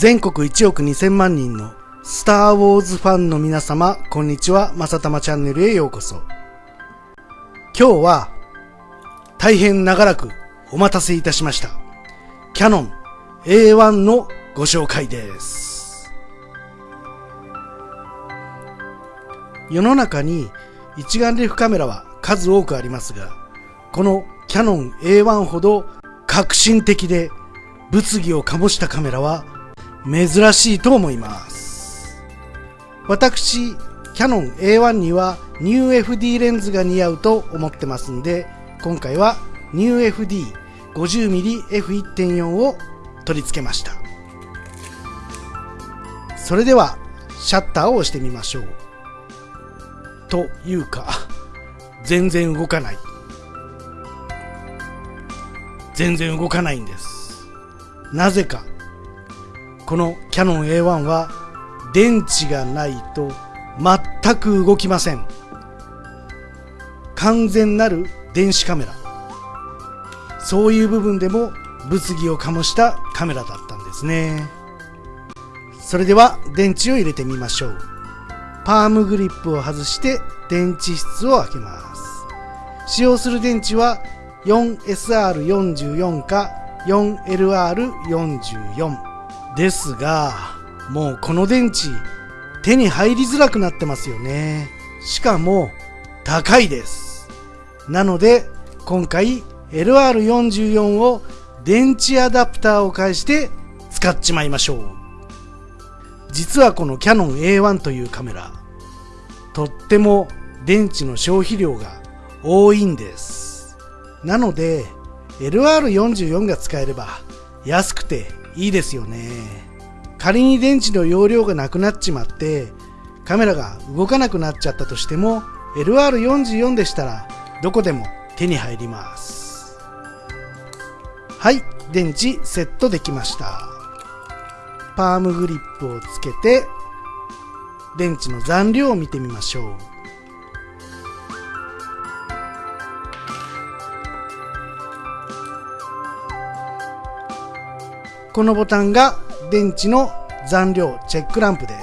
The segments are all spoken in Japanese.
全国1億2000万人のスター・ウォーズファンの皆様、こんにちは。まさたまチャンネルへようこそ。今日は、大変長らくお待たせいたしました。キャノン A1 のご紹介です。世の中に一眼レフカメラは数多くありますが、このキャノン A1 ほど革新的で物議を醸したカメラは珍しいと思います。私、キャノン A1 には NewFD レンズが似合うと思ってますんで、今回は NewFD50mmF1.4 を取り付けました。それでは、シャッターを押してみましょう。というか、全然動かない。全然動かないんです。なぜか、このキャノン A1 は電池がないと全く動きません。完全なる電子カメラ。そういう部分でも物議を醸したカメラだったんですね。それでは電池を入れてみましょう。パームグリップを外して電池室を開けます。使用する電池は 4SR44 か 4LR44 ですが、もうこの電池手に入りづらくなってますよね。しかも高いです。なので今回 LR44 を電池アダプターを介して使っちまいましょう。実はこのキャノン A1 というカメラ、とっても電池の消費量が多いんです。なので、LR44 が使えれば安くていいですよね。仮に電池の容量がなくなっちまってカメラが動かなくなっちゃったとしても LR44 でしたらどこでも手に入ります。はい、電池セットできました。パームグリップをつけて電池の残量を見てみましょう。このボタンが電池の残量チェックランプです。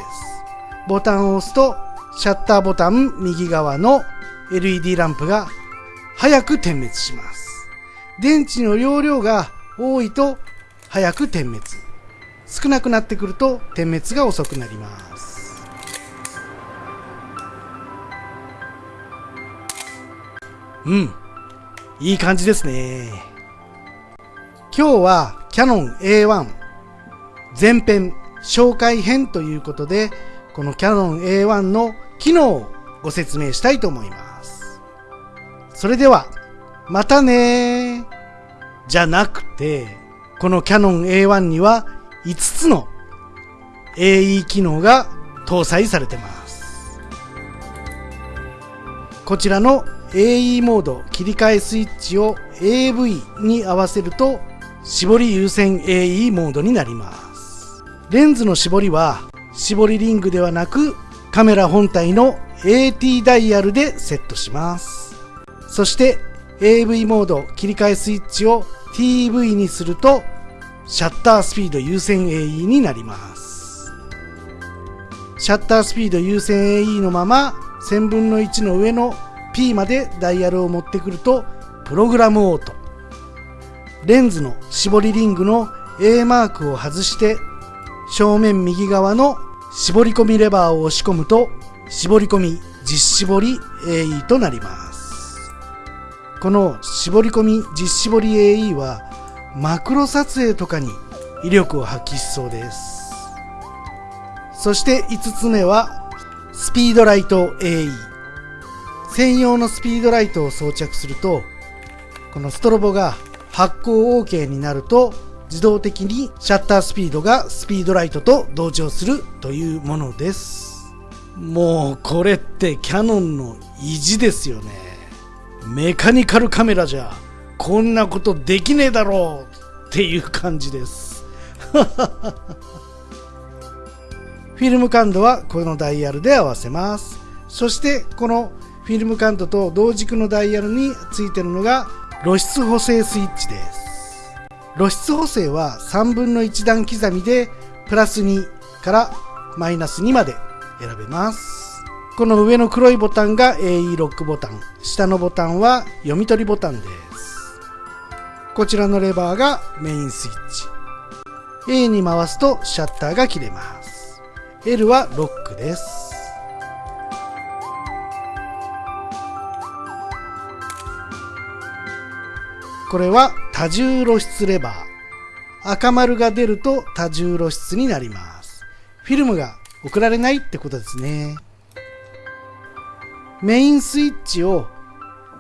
ボタンを押すとシャッターボタン右側の LED ランプが早く点滅します。電池の容量が多いと早く点滅。少なくなってくると点滅が遅くなります。うん。いい感じですね。今日はキャノン A1 前編紹介編ということで、このキャノン A1 の機能をご説明したいと思います。それでは、またねじゃなくて、このキャノン A1 には5つの AE 機能が搭載されてます。こちらの AE モード切り替えスイッチを AV に合わせると絞り優先 AE モードになります。レンズの絞りは絞りリングではなくカメラ本体の AT ダイヤルでセットします。そして AV モード切り替えスイッチを TV にするとシャッタースピード優先 AE になります。シャッタースピード優先 AE のまま1000分の1の上の P までダイヤルを持ってくるとプログラムオート。レンズの絞りリングの A マークを外して正面右側の絞り込みレバーを押し込むと絞り込み実絞り AE となります。この絞り込み実絞り AE はマクロ撮影とかに威力を発揮しそうです。そして5つ目はスピードライト AE 専用のスピードライトを装着するとこのストロボが発光 OK になると自動的にシャッタースピードがスピードライトと同調するというものです。もうこれってキャノンの意地ですよね。メカニカルカメラじゃこんなことできねえだろうっていう感じです。フィルム感度はこのダイヤルで合わせます。そしてこのフィルム感度と同軸のダイヤルについてるのが露出補正スイッチです。露出補正は3分の1段刻みでプラス2からマイナス2まで選べます。この上の黒いボタンが AE ロックボタン下のボタンは読み取りボタンです。こちらのレバーがメインスイッチ。A に回すとシャッターが切れます。L はロックです。これは多重露出レバー。赤丸が出ると多重露出になります。フィルムが送られないってことですね。メインスイッチを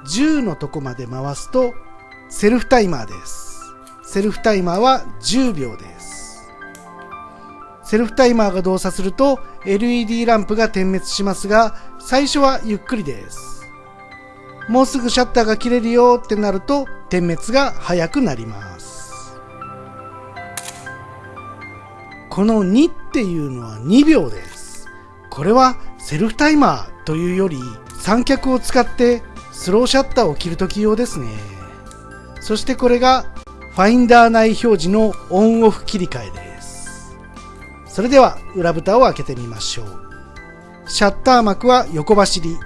10のとこまで回すとセルフタイマーです。セルフタイマーは10秒です。セルフタイマーが動作すると LED ランプが点滅しますが最初はゆっくりです。もうすぐシャッターが切れるよってなると点滅が早くなります。この2っていうのは2秒です。これはセルフタイマーというより三脚を使ってスローシャッターを切るとき用ですね。そしてこれがファインダー内表示のオンオフ切り替えです。それでは裏蓋を開けてみましょう。シャッター幕は横走り。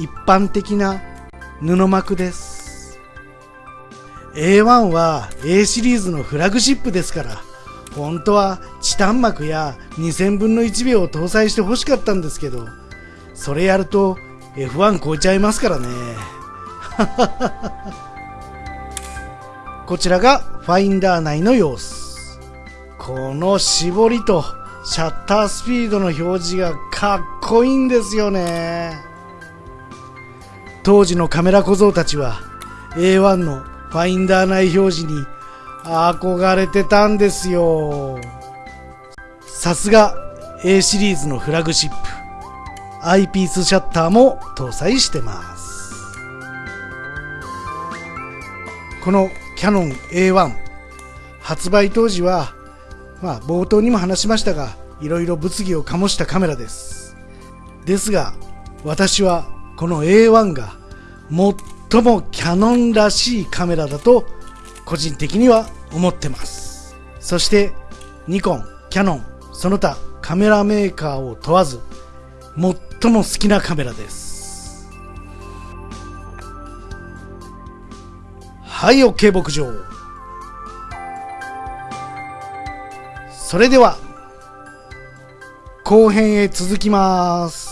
一般的な布膜です。A1 は A シリーズのフラグシップですから本当はチタン膜や2000分の1秒を搭載して欲しかったんですけどそれやると F1 超えちゃいますからね。こちらがファインダー内の様子。この絞りとシャッタースピードの表示がかっこいいんですよね。当時のカメラ小僧たちは A1 のファインダー内表示に憧れてたんですよ。さすが A シリーズのフラグシップ。アイピースシャッターも搭載してます。このキャノン A1 発売当時はまあ冒頭にも話しましたがいろいろ物議を醸したカメラです。ですが私はこの A1 が最もキャノンらしいカメラだと個人的には思ってます。そしてニコン、キャノン、その他カメラメーカーを問わず最も好きなカメラです。はい OK 牧場。それでは後編へ続きます。